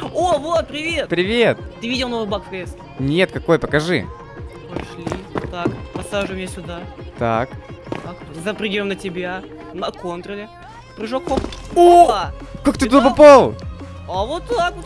О, вот, привет! Привет. Ты видел новый баг в КС? Нет, какой, покажи. Пошли. Так, посажу меня сюда. Так. Так, запрыгиваем на тебя. На контроле. Прыжок, хоп. О, Опа! как ты туда попал? А вот так вот.